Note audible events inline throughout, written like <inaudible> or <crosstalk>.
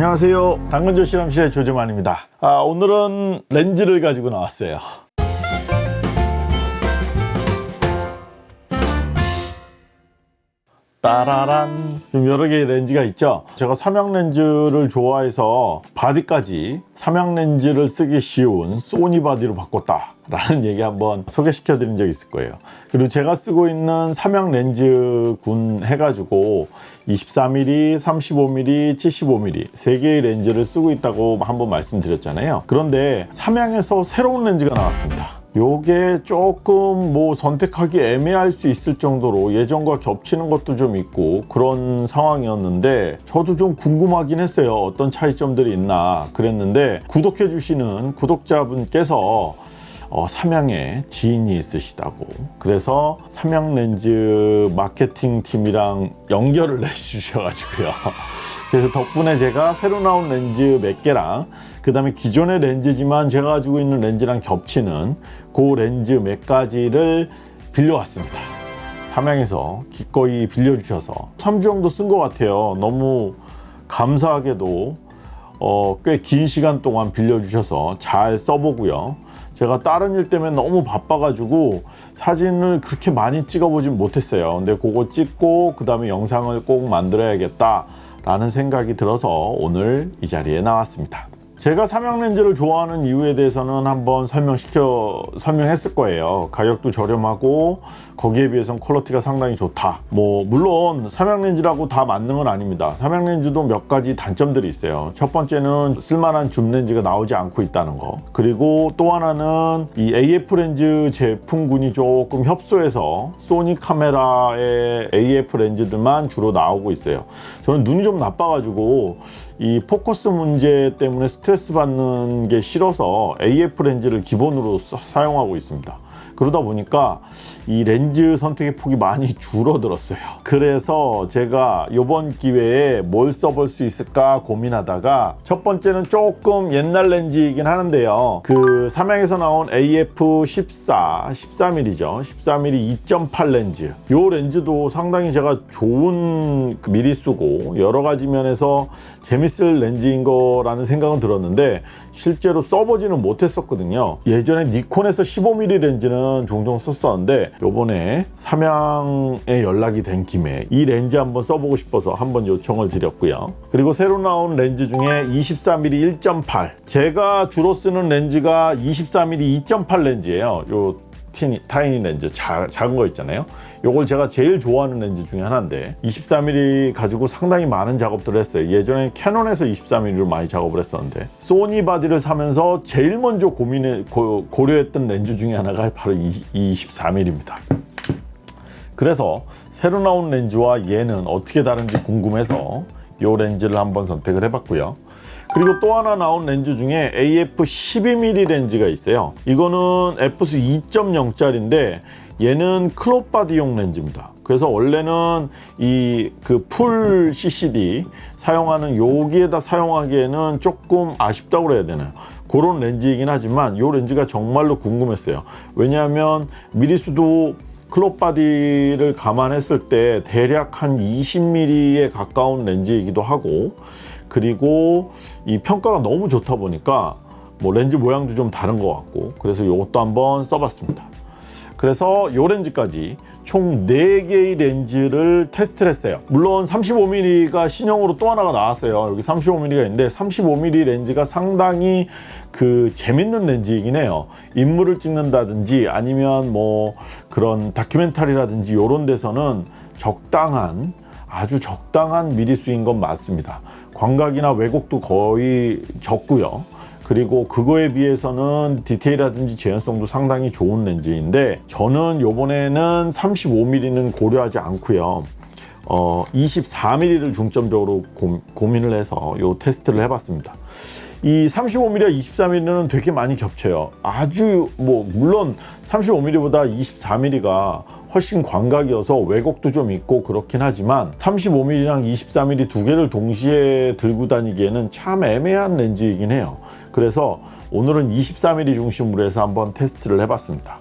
안녕하세요. 당근조 실험실의 조재만입니다. 아, 오늘은 렌즈를 가지고 나왔어요 따라란. 좀 여러 개의 렌즈가 있죠? 제가 삼양 렌즈를 좋아해서 바디까지 삼양 렌즈를 쓰기 쉬운 소니 바디로 바꿨다 라는 <laughs> 얘기 한번 소개시켜 드린 적이 있을 거예요. 그리고 제가 쓰고 있는 삼양 렌즈 군 해가지고 24mm, 35mm, 75mm 세 개의 렌즈를 쓰고 있다고 한번 말씀드렸잖아요. 그런데 삼양에서 새로운 렌즈가 나왔습니다 요게 조금 뭐 선택하기 애매할 수 있을 정도로 예전과 겹치는 것도 좀 있고 그런 상황이었는데 저도 좀 궁금하긴 했어요. 어떤 차이점들이 있나 그랬는데 구독해 주시는 구독자분께서 어, 삼양에 지인이 있으시다고. 그래서 삼양렌즈 마케팅 팀이랑 연결을 <laughs> 해주셔가지고요. 그래서 덕분에 제가 새로 나온 렌즈 몇 개랑 그 다음에 기존의 렌즈지만 제가 가지고 있는 렌즈랑 겹치는 그 렌즈 몇 가지를 빌려왔습니다. 삼양에서 기꺼이 빌려주셔서. 3주 정도 쓴 것 같아요. 너무 감사하게도 어, 꽤 긴 시간 동안 빌려주셔서 잘 써보고요 제가 다른 일 때문에 너무 바빠가지고 사진을 그렇게 많이 찍어보진 못했어요. 근데 그거 찍고 그 다음에 영상을 꼭 만들어야겠다 라는 생각이 들어서 오늘 이 자리에 나왔습니다 제가 삼양렌즈를 좋아하는 이유에 대해서는 한번 설명시켜 설명했을 거예요. 가격도 저렴하고 거기에 비해서는 퀄리티가 상당히 좋다. 뭐 물론 삼양렌즈라고 다 맞는 건 아닙니다. 삼양렌즈도 몇 가지 단점들이 있어요. 첫 번째는 쓸만한 줌 렌즈가 나오지 않고 있다는 거. 그리고 또 하나는 이 AF 렌즈 제품군이 조금 협소해서 소니 카메라의 AF 렌즈들만 주로 나오고 있어요. 저는 눈이 좀 나빠가지고 이 포커스 문제 때문에 스트레스 받는 게 싫어서 AF 렌즈를 기본으로 사용하고 있습니다 그러다 보니까 이 렌즈 선택의 폭이 많이 <laughs> 줄어들었어요. 그래서 제가 이번 기회에 뭘 써볼 수 있을까 고민하다가 첫 번째는 조금 옛날 렌즈이긴 하는데요. 그 삼양에서 나온 AF14 14mm죠. 14mm 2.8 렌즈. 이 렌즈도 상당히 제가 좋은 그 미리수고 여러 가지 면에서 재밌을 렌즈인 거라는 생각은 들었는데 실제로 써보지는 못했었거든요. 예전에 니콘에서 15mm 렌즈는 종종 썼었는데 요번에 삼양에 연락이 된 김에 이 렌즈 한번 써보고 싶어서 한번 요청을 드렸고요. 그리고 새로 나온 렌즈 중에 24mm 1.8 제가 주로 쓰는 렌즈가 24mm 2.8 렌즈예요. 요 tiny 렌즈 자, 작은 거 있잖아요 요걸 제가 제일 좋아하는 렌즈 중에 하나인데 24mm 가지고 상당히 많은 작업들을 했어요. 예전에 캐논에서 24mm로 많이 작업을 했었는데 소니 바디를 사면서 제일 먼저 고민해 고, 고려했던 렌즈 중에 하나가 바로 이, 24mm입니다. 그래서 새로 나온 렌즈와 얘는 어떻게 다른지 궁금해서 이 렌즈를 한번 선택을 해봤고요. 그리고 또 하나 나온 렌즈 중에 AF 12mm 렌즈가 있어요. 이거는 F수 2.0짜리인데 얘는 crop 바디용 렌즈입니다. 그래서 원래는 이 그 full CCD 사용하는 여기에다 사용하기에는 조금 아쉽다고 그래야 되나요 그런 렌즈이긴 하지만 이 렌즈가 정말로 궁금했어요. 왜냐하면 미리수도 클럽 바디를 감안했을 때 대략 한 20mm에 가까운 렌즈이기도 하고 그리고 이 평가가 너무 좋다 보니까 뭐 렌즈 모양도 좀 다른 것 같고 그래서 이것도 한번 써봤습니다 그래서 요 렌즈까지 총 4개의 렌즈를 테스트를 했어요. 물론 35mm가 신형으로 또 하나가 나왔어요. 여기 35mm가 있는데 35mm 렌즈가 상당히 그 재밌는 렌즈이긴 해요. 인물을 찍는다든지 아니면 뭐 그런 다큐멘터리라든지 이런 데서는 적당한 아주 적당한 미리수인 건 맞습니다. 광각이나 왜곡도 거의 적고요 그리고 그거에 비해서는 디테일이라든지 재현성도 상당히 좋은 렌즈인데 저는 요번에는 35mm는 고려하지 않고요. 어, 24mm를 중점적으로 고, 고민을 해서 요 테스트를 해봤습니다. 이 35mm와 24mm는 되게 많이 겹쳐요. 아주 뭐 물론 35mm보다 24mm가 훨씬 광각이어서 왜곡도 좀 있고 그렇긴 하지만 35mm랑 24mm 두 개를 동시에 들고 다니기에는 참 애매한 렌즈이긴 해요 그래서 오늘은 24mm 중심으로 해서 한번 테스트를 해봤습니다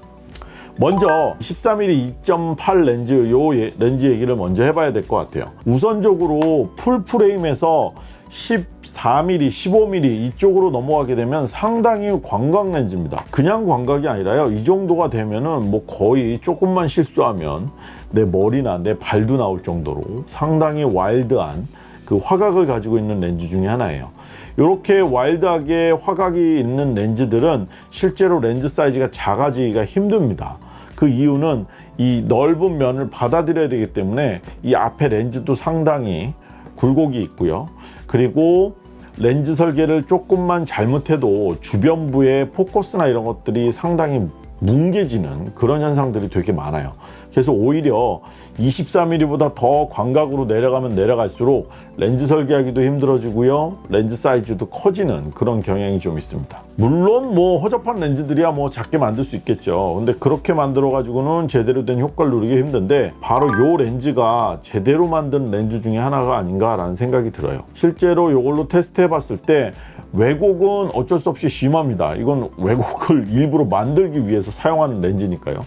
먼저 14mm 2.8 렌즈 요 예- 렌즈 얘기를 먼저 해봐야 될 것 같아요. 우선적으로 풀 프레임에서 14mm, 15mm 이쪽으로 넘어가게 되면 상당히 광각 렌즈입니다. 그냥 광각이 아니라요. 이 정도가 되면은 뭐 거의 조금만 실수하면 내 머리나 내 발도 나올 정도로 상당히 와일드한 그 화각을 가지고 있는 렌즈 중에 하나예요. 이렇게 와일드하게 화각이 있는 렌즈들은 실제로 렌즈 사이즈가 작아지기가 힘듭니다. 그 이유는 이 넓은 면을 받아들여야 되기 때문에 이 앞에 렌즈도 상당히 굴곡이 있고요. 그리고 렌즈 설계를 조금만 잘못해도 주변부의 포커스나 이런 것들이 상당히 뭉개지는 그런 현상들이 되게 많아요. 그래서 오히려 24mm보다 더 광각으로 내려가면 내려갈수록 렌즈 설계하기도 힘들어지고요. 렌즈 사이즈도 커지는 그런 경향이 좀 있습니다. 물론 뭐 허접한 렌즈들이야 뭐 작게 만들 수 있겠죠. 근데 그렇게 만들어 가지고는 제대로 된 효과를 누리기 힘든데 바로 요 렌즈가 제대로 만든 렌즈 중에 하나가 아닌가라는 생각이 들어요. 실제로 이걸로 테스트 해 봤을 때 왜곡은 어쩔 수 없이 심합니다. 이건 왜곡을 일부러 만들기 위해서 사용하는 렌즈니까요.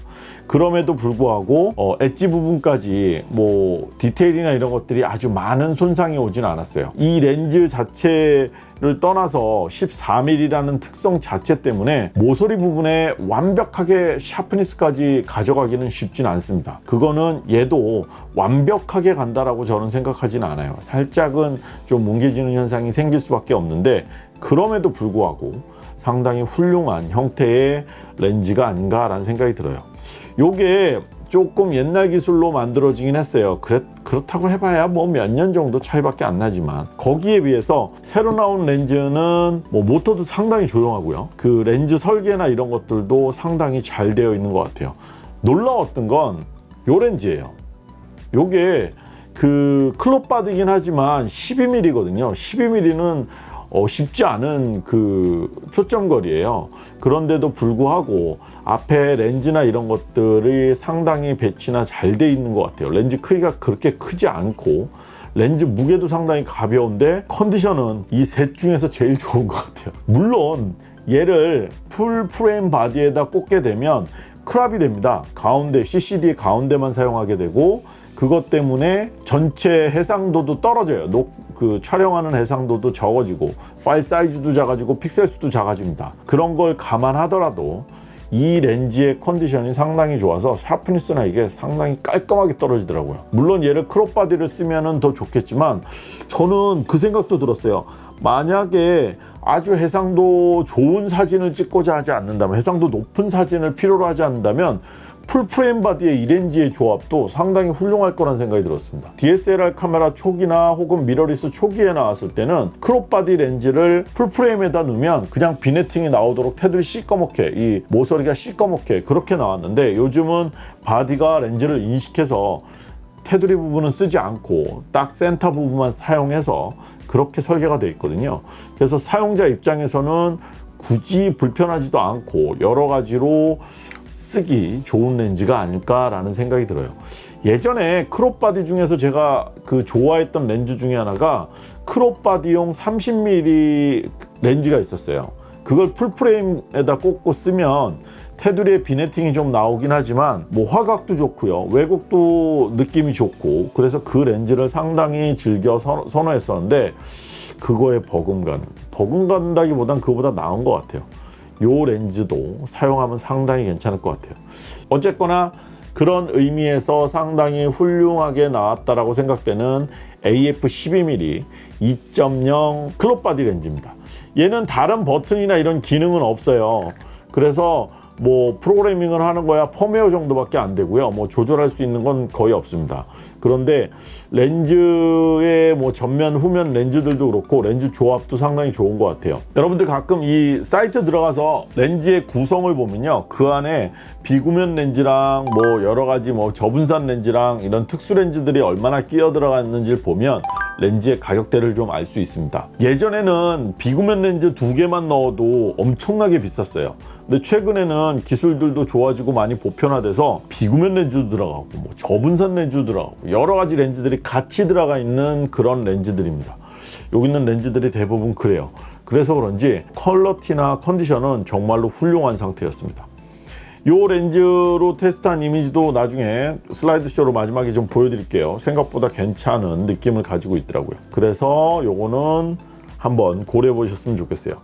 그럼에도 불구하고 어, 엣지 부분까지 뭐 디테일이나 이런 것들이 아주 많은 손상이 오진 않았어요. 이 렌즈 자체 를 떠나서 14mm라는 특성 자체 때문에 모서리 부분에 완벽하게 sharpness까지 가져가기는 쉽진 않습니다. 그거는 얘도 완벽하게 간다라고 저는 생각하진 않아요. 살짝은 좀 뭉개지는 현상이 생길 수밖에 없는데 그럼에도 불구하고 상당히 훌륭한 형태의 렌즈가 아닌가라는 생각이 들어요. 요게 조금 옛날 기술로 만들어지긴 했어요. 그렇, 그렇다고 해봐야 뭐 몇 년 정도 차이밖에 안 나지만 거기에 비해서 새로 나온 렌즈는 뭐 모터도 상당히 조용하고요. 그 렌즈 설계나 이런 것들도 상당히 잘 되어 있는 것 같아요. 놀라웠던 건 요 렌즈예요. 요게 그 crop 바디긴 하지만 12mm거든요. 12mm는 어, 쉽지 않은 그 초점거리예요. 그런데도 불구하고 앞에 렌즈나 이런 것들이 상당히 배치나 잘 돼 있는 것 같아요. 렌즈 크기가 그렇게 크지 않고 렌즈 무게도 상당히 가벼운데 컨디션은 이 셋 중에서 제일 <laughs> 좋은 것 같아요. 물론 얘를 full frame 바디에다 꽂게 되면 crop이 됩니다. 가운데 CCD 가운데만 사용하게 되고 그것 때문에 전체 해상도도 떨어져요. 녹, 그 촬영하는 해상도도 적어지고 파일 사이즈도 작아지고 픽셀 수도 작아집니다. 그런 걸 감안하더라도 이 렌즈의 컨디션이 상당히 좋아서 sharpness나 이게 상당히 깔끔하게 떨어지더라고요. 물론 얘를 crop 바디를 쓰면은 더 좋겠지만 저는 그 생각도 들었어요. 만약에 아주 해상도 좋은 사진을 찍고자 하지 않는다면 해상도 높은 사진을 필요로 하지 않는다면 full frame 바디의 이 렌즈의 조합도 상당히 훌륭할 거란 생각이 들었습니다. DSLR 카메라 초기나 혹은 미러리스 초기에 나왔을 때는 crop 바디 렌즈를 full frame에다 넣으면 그냥 vignetting이 나오도록 테두리 시꺼멓게 이 모서리가 시꺼멓게 그렇게 나왔는데 요즘은 바디가 렌즈를 인식해서 테두리 부분은 쓰지 않고 딱 센터 부분만 사용해서 그렇게 설계가 되어 있거든요. 그래서 사용자 입장에서는 굳이 불편하지도 않고 여러 가지로 쓰기 좋은 렌즈가 아닐까라는 생각이 들어요. 예전에 crop 바디 중에서 제가 그 좋아했던 렌즈 중에 하나가 crop 바디용 30mm 렌즈가 있었어요. 그걸 full frame에다 꽂고 쓰면 테두리에 vignetting이 좀 나오긴 하지만 뭐 화각도 좋고요 왜곡도 느낌이 좋고 그래서 그 렌즈를 상당히 즐겨 선, 선호했었는데 그거에 버금가는 버금간다기보단 그거보다 나은 것 같아요 요 렌즈도 사용하면 상당히 괜찮을 것 같아요. 어쨌거나 그런 의미에서 상당히 훌륭하게 나왔다라고 생각되는 AF 12mm 2.0 crop 바디 렌즈입니다. 얘는 다른 버튼이나 이런 기능은 없어요. 그래서 뭐 프로그래밍을 하는 거야 펌웨어 정도밖에 안 되고요. 뭐 조절할 수 있는 건 거의 없습니다 그런데 렌즈의 뭐 전면 후면 렌즈들도 그렇고 렌즈 조합도 상당히 좋은 것 같아요. 여러분들 가끔 이 사이트 들어가서 렌즈의 구성을 보면요. 그 안에 비구면 렌즈랑 뭐 여러 가지 뭐 저분산 렌즈랑 이런 특수 렌즈들이 얼마나 끼어 들어가 있는지를 보면 렌즈의 가격대를 좀 알 수 있습니다. 예전에는 비구면 렌즈 두 개만 넣어도 엄청나게 비쌌어요. 근데 최근에는 기술들도 좋아지고 많이 보편화돼서 비구면 렌즈도 들어가고 뭐 저분산 렌즈도 들어가고 여러 가지 렌즈들이 같이 들어가 있는 그런 렌즈들입니다. 여기 있는 렌즈들이 대부분 그래요. 그래서 그런지 퀄러티나 컨디션은 정말로 훌륭한 상태였습니다 요 렌즈로 테스트한 이미지도 나중에 슬라이드쇼로 마지막에 좀 보여드릴게요. 생각보다 괜찮은 느낌을 가지고 있더라고요. 그래서 요거는 한번 고려해 보셨으면 좋겠어요.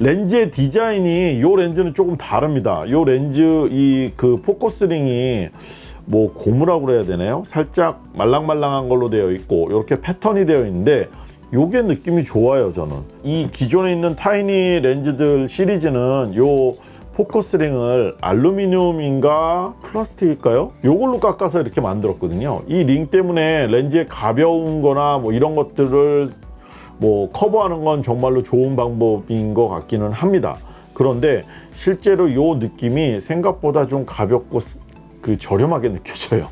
렌즈의 디자인이 요 렌즈는 조금 다릅니다. 요 렌즈 이 그 포커스링이 뭐 고무라고 그래야 되나요? 살짝 말랑말랑한 걸로 되어 있고 이렇게 패턴이 되어 있는데 요게 느낌이 좋아요 저는 이 기존에 있는 타이니 렌즈들 시리즈는 요 포커스링을 알루미늄인가 플라스틱일까요? 요걸로 깎아서 이렇게 만들었거든요. 이 링 때문에 렌즈의 가벼운 거나 뭐 이런 것들을 뭐 커버하는 건 정말로 좋은 방법인 것 같기는 합니다. 그런데 실제로 요 느낌이 생각보다 좀 가볍고 그 저렴하게 느껴져요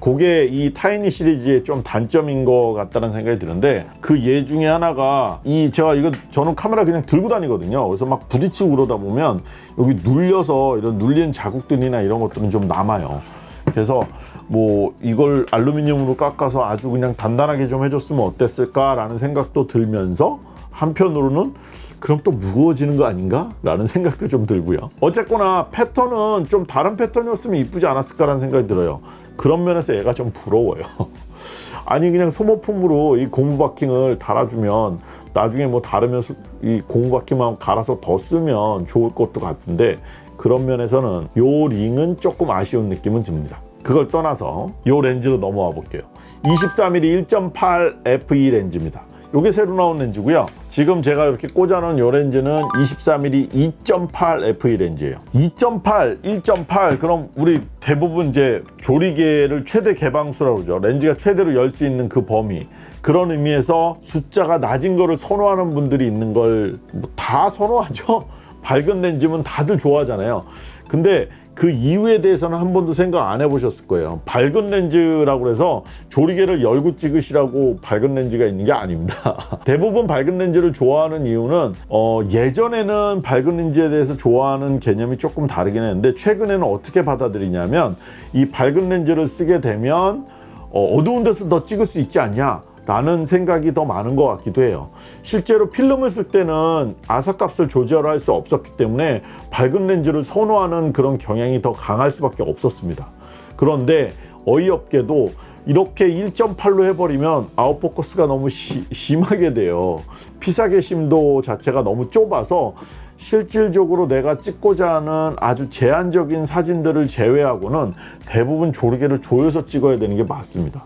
그게 이 타이니 시리즈의 좀 단점인 것 같다는 생각이 드는데 그 예 중에 하나가 이 제가 이거 저는 카메라 그냥 들고 다니거든요. 그래서 막 부딪히고 그러다 보면 여기 눌려서 이런 눌린 자국들이나 이런 것들은 좀 남아요. 그래서 뭐 이걸 알루미늄으로 깎아서 아주 그냥 단단하게 좀 해줬으면 어땠을까 라는 생각도 들면서 한편으로는 그럼 또 무거워지는 거 아닌가? 라는 생각도 좀 들고요. 어쨌거나 패턴은 좀 다른 패턴이었으면 이쁘지 않았을까라는 생각이 들어요. 그런 면에서 얘가 좀 부러워요. <laughs> 아니 그냥 소모품으로 이 고무 바킹을 달아주면 나중에 뭐 다르면 이 고무 바킹만 갈아서 더 쓰면 좋을 것도 같은데 그런 면에서는 요 링은 조금 아쉬운 느낌은 듭니다. 그걸 떠나서 요 렌즈로 넘어와 볼게요. 23mm 1.8 f2 렌즈입니다 요게 새로 나온 렌즈고요. 지금 제가 이렇게 꽂아놓은 요 렌즈는 23mm 2.8 f2 렌즈예요. 2.8 1.8 그럼 우리 대부분 이제 조리개를 최대 개방수라고 그러죠. 렌즈가 최대로 열 수 있는 그 범위. 그런 의미에서 숫자가 낮은 거를 선호하는 분들이 있는 걸다 선호하죠. <laughs> 밝은 렌즈면 다들 좋아하잖아요. 근데 그 이유에 대해서는 한 번도 생각 안 해보셨을 거예요. 밝은 렌즈라고 해서 조리개를 열고 찍으시라고 밝은 렌즈가 있는 게 아닙니다. <laughs> 대부분 밝은 렌즈를 좋아하는 이유는 어, 예전에는 밝은 렌즈에 대해서 좋아하는 개념이 조금 다르긴 했는데 최근에는 어떻게 받아들이냐면 이 밝은 렌즈를 쓰게 되면 어, 어두운 데서 더 찍을 수 있지 않냐 라는 생각이 더 많은 것 같기도 해요. 실제로 필름을 쓸 때는 아삭값을 조절할 수 없었기 때문에 밝은 렌즈를 선호하는 그런 경향이 더 강할 수밖에 없었습니다. 그런데 어이없게도 이렇게 1.8로 해버리면 아웃포커스가 너무 시, 심하게 돼요. 피사계 심도 자체가 너무 좁아서 실질적으로 내가 찍고자 하는 아주 제한적인 사진들을 제외하고는 대부분 조리개를 조여서 찍어야 되는 게 맞습니다.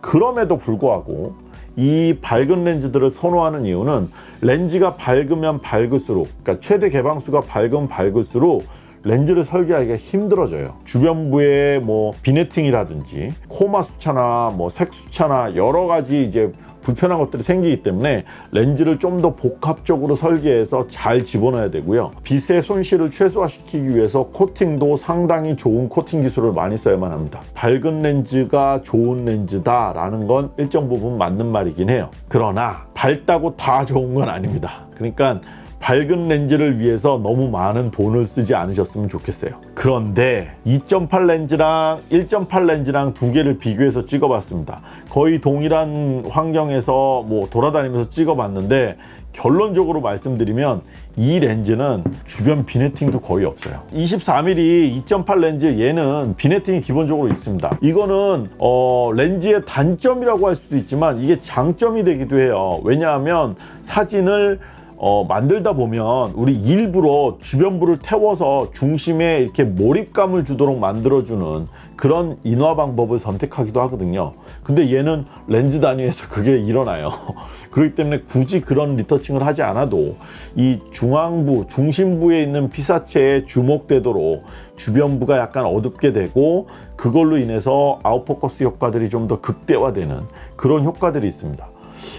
그럼에도 불구하고 이 밝은 렌즈들을 선호하는 이유는 렌즈가 밝으면 밝을수록 그러니까 최대 개방수가 밝으면 밝을수록 렌즈를 설계하기가 힘들어져요. 주변부에 뭐 비네팅이라든지 코마 수차나 뭐 색 수차나 여러 가지 이제 불편한 것들이 생기기 때문에 렌즈를 좀 더 복합적으로 설계해서 잘 집어넣어야 되고요. 빛의 손실을 최소화시키기 위해서 코팅도 상당히 좋은 코팅 기술을 많이 써야만 합니다. 밝은 렌즈가 좋은 렌즈다 라는 건 일정 부분 맞는 말이긴 해요. 그러나 밝다고 다 좋은 건 아닙니다. 그러니까 밝은 렌즈를 위해서 너무 많은 돈을 쓰지 않으셨으면 좋겠어요 그런데 2.8 렌즈랑 1.8 렌즈랑 두 개를 비교해서 찍어 봤습니다. 거의 동일한 환경에서 뭐 돌아다니면서 찍어 봤는데 결론적으로 말씀드리면 이 렌즈는 주변 비네팅도 거의 없어요. 24mm 2.8 렌즈 얘는 비네팅이 기본적으로 있습니다. 이거는 어, 렌즈의 단점이라고 할 수도 있지만 이게 장점이 되기도 해요. 왜냐하면 사진을 어, 만들다 보면 우리 일부러 주변부를 태워서 중심에 이렇게 몰입감을 주도록 만들어주는 그런 인화 방법을 선택하기도 하거든요. 근데 얘는 렌즈 단위에서 <laughs> 그게 일어나요. <laughs> 그렇기 때문에 굳이 그런 리터칭을 하지 않아도 이 중앙부 중심부에 있는 피사체에 주목되도록 주변부가 약간 어둡게 되고 그걸로 인해서 아웃포커스 효과들이 좀 더 극대화되는 그런 효과들이 있습니다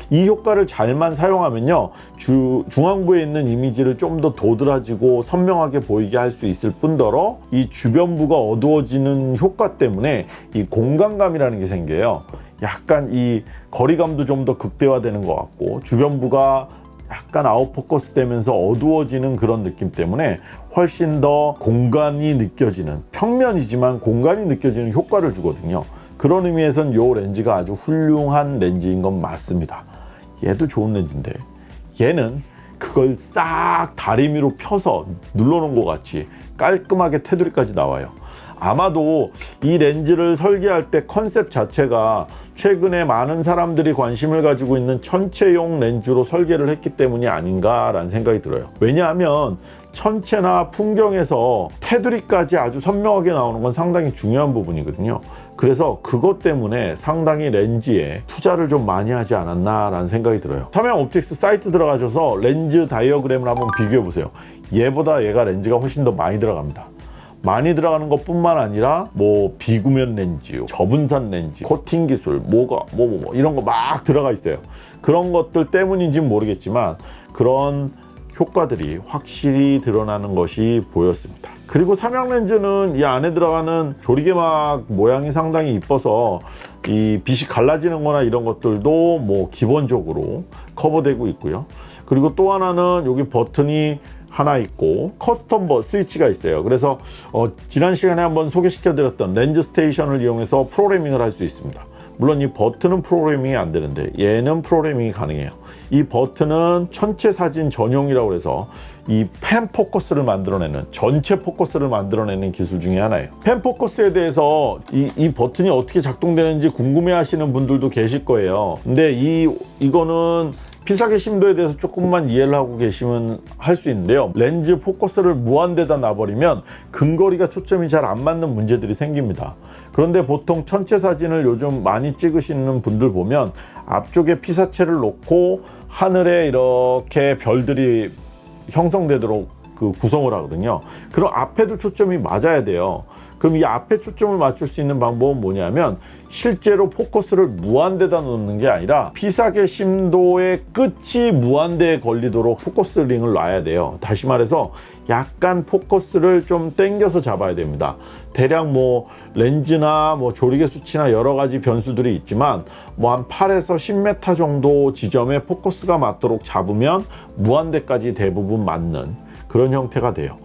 이 효과를 잘만 사용하면요 주, 중앙부에 있는 이미지를 좀 더 도드라지고 선명하게 보이게 할 수 있을 뿐더러 이 주변부가 어두워지는 효과 때문에 이 공간감이라는 게 생겨요. 약간 이 거리감도 좀 더 극대화되는 것 같고 주변부가 약간 아웃포커스 되면서 어두워지는 그런 느낌 때문에 훨씬 더 공간이 느껴지는 평면이지만 공간이 느껴지는 효과를 주거든요 그런 의미에서는 이 렌즈가 아주 훌륭한 렌즈인 건 맞습니다 얘도 좋은 렌즈인데 얘는 그걸 싹 다리미로 펴서 눌러놓은 것 같이 깔끔하게 테두리까지 나와요. 아마도 이 렌즈를 설계할 때 컨셉 자체가 최근에 많은 사람들이 관심을 가지고 있는 천체용 렌즈로 설계를 했기 때문이 아닌가라는 생각이 들어요. 왜냐하면 천체나 풍경에서 테두리까지 아주 선명하게 나오는 건 상당히 중요한 부분이거든요. 그래서 그것 때문에 상당히 렌즈에 투자를 좀 많이 하지 않았나 라는 생각이 들어요. 삼양 옵틱스 사이트 들어가셔서 렌즈 다이어그램을 한번 비교해 보세요. 얘보다 얘가 렌즈가 훨씬 더 많이 들어갑니다. 많이 들어가는 것 뿐만 아니라 뭐 비구면 렌즈, 저분산 렌즈, 코팅 기술, 뭐가 뭐뭐뭐 이런 거 막 들어가 있어요. 그런 것들 때문인지는 모르겠지만 그런 효과들이 확실히 드러나는 것이 보였습니다. 그리고 삼양 렌즈는 이 안에 들어가는 조리개막 모양이 상당히 이뻐서 이 빛이 갈라지는 거나 이런 것들도 뭐 기본적으로 커버되고 있고요. 그리고 또 하나는 여기 버튼이 하나 있고 custom 버 스위치가 있어요. 그래서 어, 지난 시간에 한번 소개시켜 드렸던 렌즈 스테이션을 이용해서 프로그래밍을 할 수 있습니다. 물론 이 버튼은 프로그래밍이 안 되는데 얘는 프로그래밍이 가능해요. 이 버튼은 천체 사진 전용이라고 해서 이 pan focus를 만들어내는 전체 포커스를 만들어내는 기술 중에 하나예요. pan focus에 대해서 이, 이 버튼이 어떻게 작동되는지 궁금해 하시는 분들도 계실 거예요. 근데 이 이거는 피사계 심도에 대해서 조금만 이해를 하고 계시면 할 수 있는데요. 렌즈 포커스를 무한대다 놔버리면 근거리가 초점이 잘 안 맞는 문제들이 생깁니다. 그런데 보통 천체 사진을 요즘 많이 찍으시는 분들 보면 앞쪽에 피사체를 놓고 하늘에 이렇게 별들이 형성되도록 그 구성을 하거든요. 그럼 앞에도 초점이 맞아야 돼요. 그럼 이 앞에 초점을 맞출 수 있는 방법은 뭐냐면 실제로 포커스를 무한대다 놓는 게 아니라 피사계 심도의 끝이 무한대에 걸리도록 포커스 링을 놔야 돼요. 다시 말해서 약간 포커스를 좀 당겨서 잡아야 됩니다. 대략 뭐 렌즈나 뭐 조리개 수치나 여러 가지 변수들이 있지만 뭐 한 8에서 10m 정도 지점에 포커스가 맞도록 잡으면 무한대까지 대부분 맞는 그런 형태가 돼요.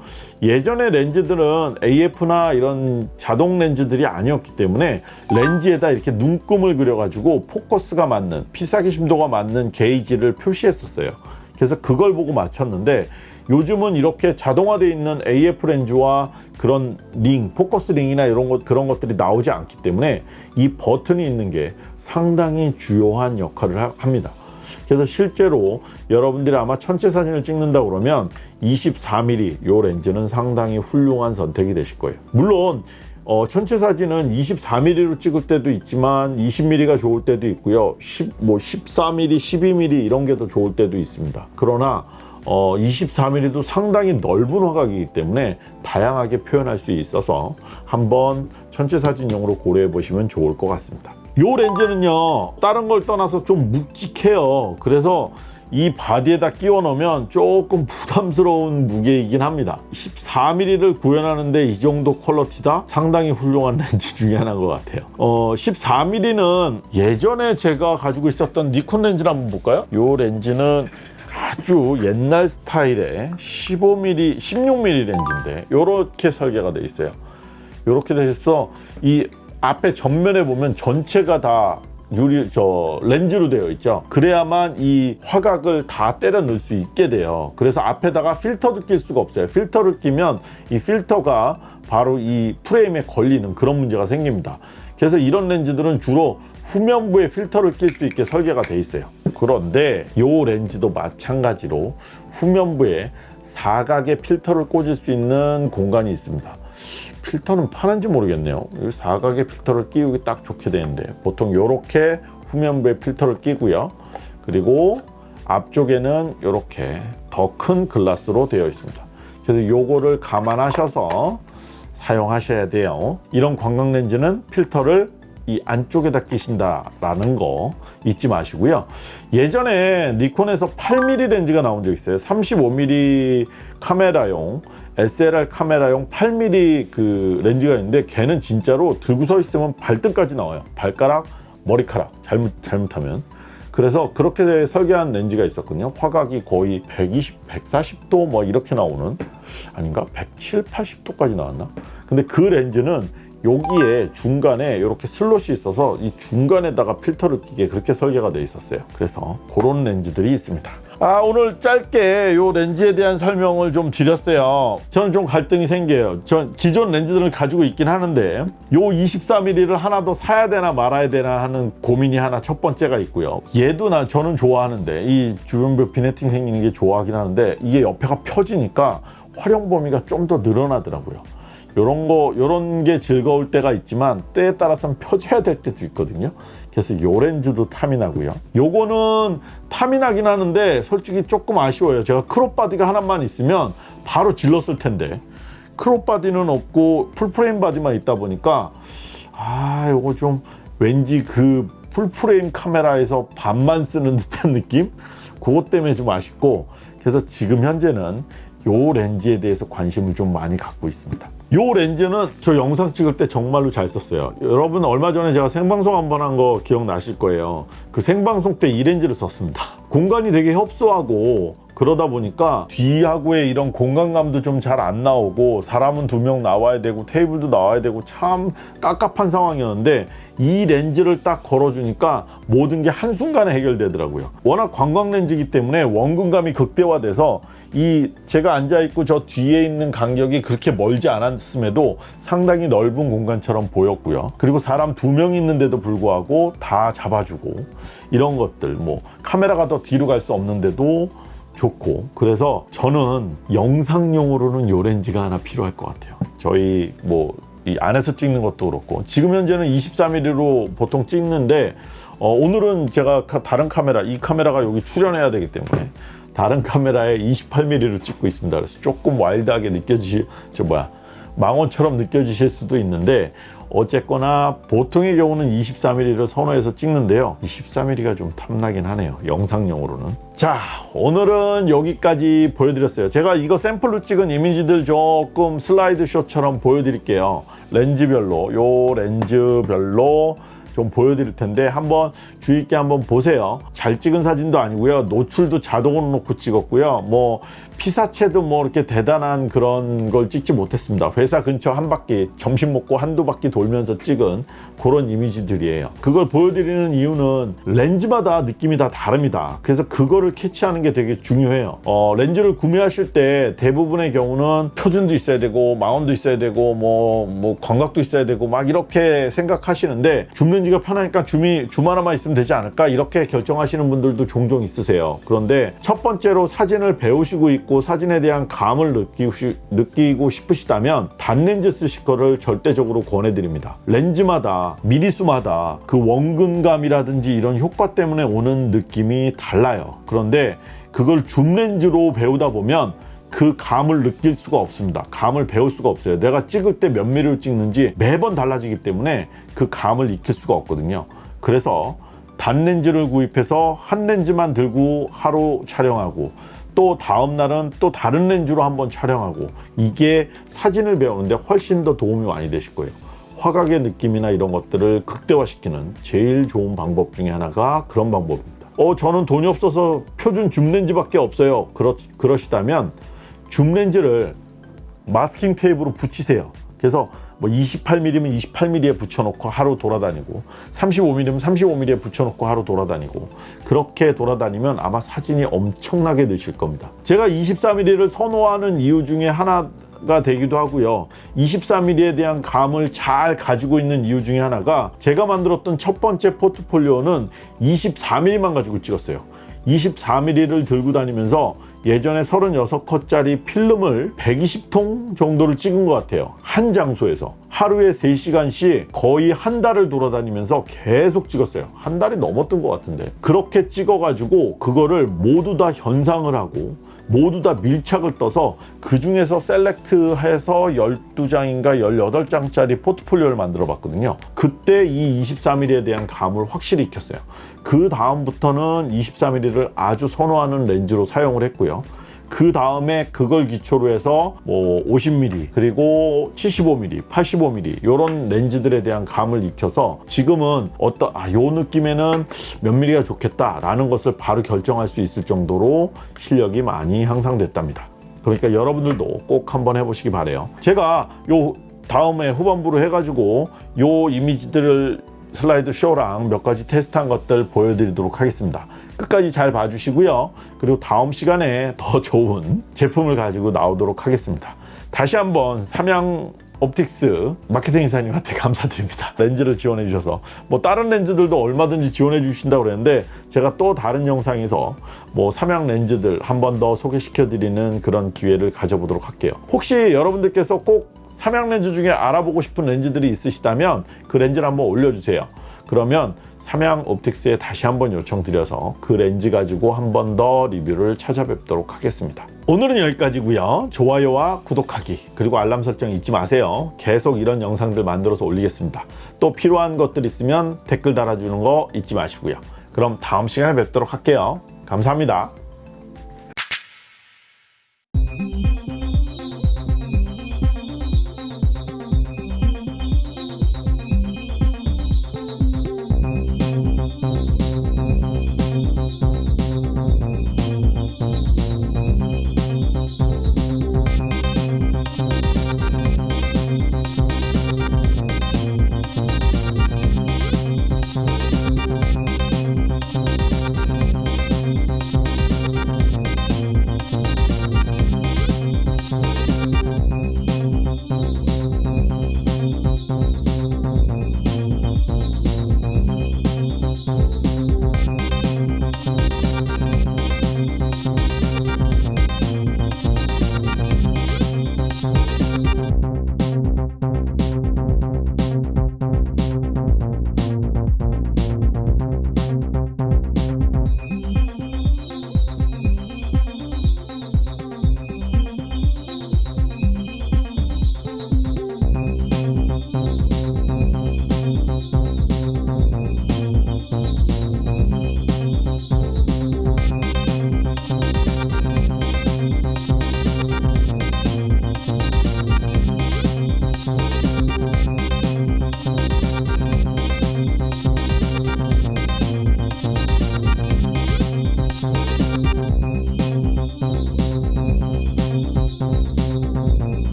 예전의 렌즈들은 AF나 이런 자동 렌즈들이 아니었기 때문에 렌즈에다 이렇게 눈금을 그려가지고 포커스가 맞는 피사기 심도가 맞는 게이지를 표시했었어요. 그래서 그걸 보고 맞췄는데 요즘은 이렇게 자동화되어 있는 AF 렌즈와 그런 링, 포커스 링이나 이런 것 그런 것들이 나오지 않기 때문에 이 버튼이 있는 게 상당히 주요한 역할을 하- 합니다. 그래서 실제로 여러분들이 아마 천체 사진을 찍는다 그러면 24mm 요 렌즈는 상당히 훌륭한 선택이 되실 거예요. 물론 어, 천체 사진은 24mm로 찍을 때도 있지만 20mm가 좋을 때도 있고요. 10, 뭐 14mm, 12mm 이런 게 더 좋을 때도 있습니다. 그러나 어, 24mm도 상당히 넓은 화각이기 때문에 다양하게 표현할 수 있어서 한번 천체 사진용으로 고려해 보시면 좋을 것 같습니다. 요 렌즈는요 다른 걸 떠나서 좀 묵직해요. 그래서 이 바디에다 끼워 넣으면 조금 부담스러운 무게이긴 합니다. 14mm를 구현하는데 이 정도 퀄러티다? 상당히 훌륭한 <laughs> 렌즈 중에 하나인 것 같아요. 어, 14mm는 예전에 제가 가지고 있었던 니콘 렌즈를 한번 볼까요? 요 렌즈는 아주 옛날 스타일의 15mm 16mm 렌즈인데 이렇게 설계가 돼 있어요 이렇게 돼서 이 앞에 전면에 보면 전체가 다 유리 저 렌즈로 되어 있죠. 그래야만 이 화각을 다 때려 넣을 수 있게 돼요. 그래서 앞에다가 필터도 낄 수가 없어요. 필터를 끼면 이 필터가 바로 이 프레임에 걸리는 그런 문제가 생깁니다. 그래서 이런 렌즈들은 주로 후면부에 필터를 낄 수 있게 설계가 돼 있어요. 그런데 이 렌즈도 마찬가지로 후면부에 사각의 필터를 꽂을 수 있는 공간이 있습니다. 필터는 파는지 모르겠네요. 이 사각의 필터를 끼우기 딱 좋게 되는데 보통 이렇게 후면부에 필터를 끼고요. 그리고 앞쪽에는 이렇게 더 큰 글라스로 되어 있습니다. 그래서 요거를 감안하셔서 사용하셔야 돼요. 이런 관광 렌즈는 필터를 이 안쪽에다 끼신다라는 거 잊지 마시고요. 예전에 니콘에서 8mm 렌즈가 나온 적 있어요. 35mm 카메라용 SLR 카메라용 8mm 그 렌즈가 있는데 걔는 진짜로 들고 서 있으면 발등까지 나와요. 발가락, 머리카락 잘못 잘못하면. 그래서 그렇게 설계한 렌즈가 있었거든요. 화각이 거의 120, 140도 뭐 이렇게 나오는 아닌가? 170, 80도까지 나왔나? 근데 그 렌즈는 여기에 중간에 이렇게 슬롯이 있어서 이 중간에다가 필터를 끼게 그렇게 설계가 돼 있었어요. 그래서 그런 렌즈들이 있습니다. 아 오늘 짧게 요 렌즈에 대한 설명을 좀 드렸어요 저는 좀 갈등이 생겨요 전 기존 렌즈들을 가지고 있긴 하는데 요 24mm를 하나 더 사야 되나 말아야 되나 하는 고민이 하나 첫 번째가 있고요 얘도 나 저는 좋아하는데 이 주변부 비네팅 생기는 게 좋아하긴 하는데 이게 옆에가 펴지니까 활용 범위가 좀 더 늘어나더라고요 요런 거 요런 게 즐거울 때가 있지만 때에 따라서는 펴져야 될 때도 있거든요. 그래서 요 렌즈도 탐이 나고요. 요거는 탐이 나긴 하는데 솔직히 조금 아쉬워요. 제가 crop 바디가 하나만 있으면 바로 질렀을 텐데. crop 바디는 없고 full frame 바디만 있다 보니까 아 요거 좀 왠지 그 full frame 카메라에서 반만 쓰는 듯한 느낌? 그것 때문에 좀 아쉽고 그래서 지금 현재는 요 렌즈에 대해서 관심을 좀 많이 갖고 있습니다 요 렌즈는 저 영상 찍을 때 정말로 잘 썼어요. 여러분 얼마 전에 제가 생방송 한 번 한 거 기억나실 거예요. 그 생방송 때 이 렌즈를 썼습니다. 공간이 되게 협소하고 그러다 보니까 뒤하고의 이런 공간감도 좀 잘 안 나오고 사람은 두 명 나와야 되고 테이블도 나와야 되고 참 깝깝한 상황이었는데 이 렌즈를 딱 걸어주니까 모든 게 한순간에 해결되더라고요. 워낙 관광 렌즈이기 때문에 원근감이 극대화돼서 이 제가 앉아있고 저 뒤에 있는 간격이 그렇게 멀지 않았음에도 상당히 넓은 공간처럼 보였고요. 그리고 사람 두 명 있는데도 불구하고 다 잡아주고 이런 것들 뭐 카메라가 더 뒤로 갈 수 없는데도 좋고 그래서 저는 영상용으로는 요 렌즈가 하나 필요할 것 같아요. 저희 뭐 이 안에서 찍는 것도 그렇고 지금 현재는 24mm로 보통 찍는데 어, 오늘은 제가 카- 다른 카메라 이 카메라가 여기 출연해야 되기 때문에 다른 카메라에 28mm로 찍고 있습니다. 그래서 조금 와일드하게 느껴지실 저 뭐야 망원처럼 느껴지실 수도 있는데 어쨌거나 보통의 경우는 24mm를 선호해서 찍는데요. 24mm가 좀 탐나긴 하네요. 영상용으로는. 자 오늘은 여기까지 보여드렸어요. 제가 이거 샘플로 찍은 이미지들 조금 슬라이드 쇼처럼 보여드릴게요. 렌즈별로 요 렌즈별로 좀 보여드릴 텐데 한번 주의 있게 한번 보세요. 잘 찍은 사진도 아니고요. 노출도 자동으로 놓고 찍었고요. 뭐 피사체도 뭐 이렇게 대단한 그런 걸 찍지 못했습니다. 회사 근처 한 바퀴 점심 먹고 한두 바퀴 돌면서 찍은 그런 이미지들이에요. 그걸 보여드리는 이유는 렌즈마다 느낌이 다 다릅니다. 그래서 그거를 캐치하는 게 되게 중요해요. 어, 렌즈를 구매하실 때 대부분의 경우는 표준도 있어야 되고 마운도 있어야 되고 뭐, 뭐 광각도 있어야 되고 막 이렇게 생각하시는데 줌 렌즈가 편하니까 줌이 줌 하나만 있으면 되지 않을까? 이렇게 결정하시는 분들도 종종 있으세요. 그런데 첫 번째로 사진을 배우시고 있고 사진에 대한 감을 느끼고, 싶으시다면 단렌즈 쓰실 거를 절대적으로 권해드립니다 렌즈마다 미리수마다 그 원근감이라든지 이런 효과 때문에 오는 느낌이 달라요 그런데 그걸 줌 렌즈로 배우다 보면 그 감을 느낄 수가 없습니다. 감을 배울 수가 없어요. 내가 찍을 때 몇 미리로 찍는지 매번 달라지기 때문에 그 감을 익힐 수가 없거든요. 그래서 단렌즈를 구입해서 한 렌즈만 들고 하루 촬영하고 또 다음 날은 또 다른 렌즈로 한번 촬영하고 이게 사진을 배우는데 훨씬 더 도움이 많이 되실 거예요. 화각의 느낌이나 이런 것들을 극대화시키는 제일 좋은 방법 중에 하나가 그런 방법입니다. 어, 저는 돈이 없어서 표준 줌 렌즈밖에 없어요. 그러, 그러시다면 줌 렌즈를 마스킹 테이프로 붙이세요. 그래서 뭐 28mm면 28mm에 붙여놓고 하루 돌아다니고 35mm면 35mm에 붙여놓고 하루 돌아다니고 그렇게 돌아다니면 아마 사진이 엄청나게 느실 겁니다. 제가 24mm를 선호하는 이유 중에 하나가 되기도 하고요. 24mm에 대한 감을 잘 가지고 있는 이유 중에 하나가 제가 만들었던 첫 번째 포트폴리오는 24mm만 가지고 찍었어요. 24mm를 들고 다니면서 예전에 36컷짜리 필름을 120통 정도를 찍은 것 같아요. 한 장소에서. 하루에 3시간씩 거의 한 달을 돌아다니면서 계속 찍었어요. 한 달이 넘었던 것 같은데. 그렇게 찍어가지고 그거를 모두 다 현상을 하고 모두 다 밀착을 떠서 그 중에서 셀렉트해서 12장인가 18장짜리 포트폴리오를 만들어 봤거든요. 그때 이 24mm에 대한 감을 확실히 익혔어요. 그 다음부터는 24mm를 아주 선호하는 렌즈로 사용을 했고요. 그 다음에 그걸 기초로 해서 뭐 50mm 그리고 75mm, 85mm 이런 렌즈들에 대한 감을 익혀서 지금은 어떤 아요 느낌에는 몇 mm가 좋겠다 라는 것을 바로 결정할 수 있을 정도로 실력이 많이 향상됐답니다. 그러니까 여러분들도 꼭 한번 해보시기 바래요. 제가 요 다음에 후반부로 해가지고 요 이미지들을 슬라이드 쇼랑 몇 가지 테스트한 것들 보여드리도록 하겠습니다. 끝까지 잘 봐주시고요. 그리고 다음 시간에 더 좋은 제품을 가지고 나오도록 하겠습니다. 다시 한번 삼양 옵틱스 마케팅 이사님한테 <laughs> 감사드립니다. 렌즈를 지원해 주셔서 뭐 다른 렌즈들도 얼마든지 지원해 주신다고 그랬는데 제가 또 다른 영상에서 뭐 삼양 렌즈들 한 번 더 소개시켜 드리는 그런 기회를 가져보도록 할게요. 혹시 여러분들께서 꼭 삼양 렌즈 중에 알아보고 싶은 렌즈들이 있으시다면 그 렌즈를 한번 올려주세요. 그러면 삼양 옵틱스에 다시 한번 요청드려서 그 렌즈 가지고 한 번 더 리뷰를 찾아뵙도록 하겠습니다. 오늘은 여기까지고요. 좋아요와 구독하기 그리고 알람 설정 잊지 마세요. 계속 이런 영상들 만들어서 올리겠습니다. 또 필요한 것들 있으면 댓글 달아주는 거 잊지 마시고요. 그럼 다음 시간에 뵙도록 할게요. 감사합니다.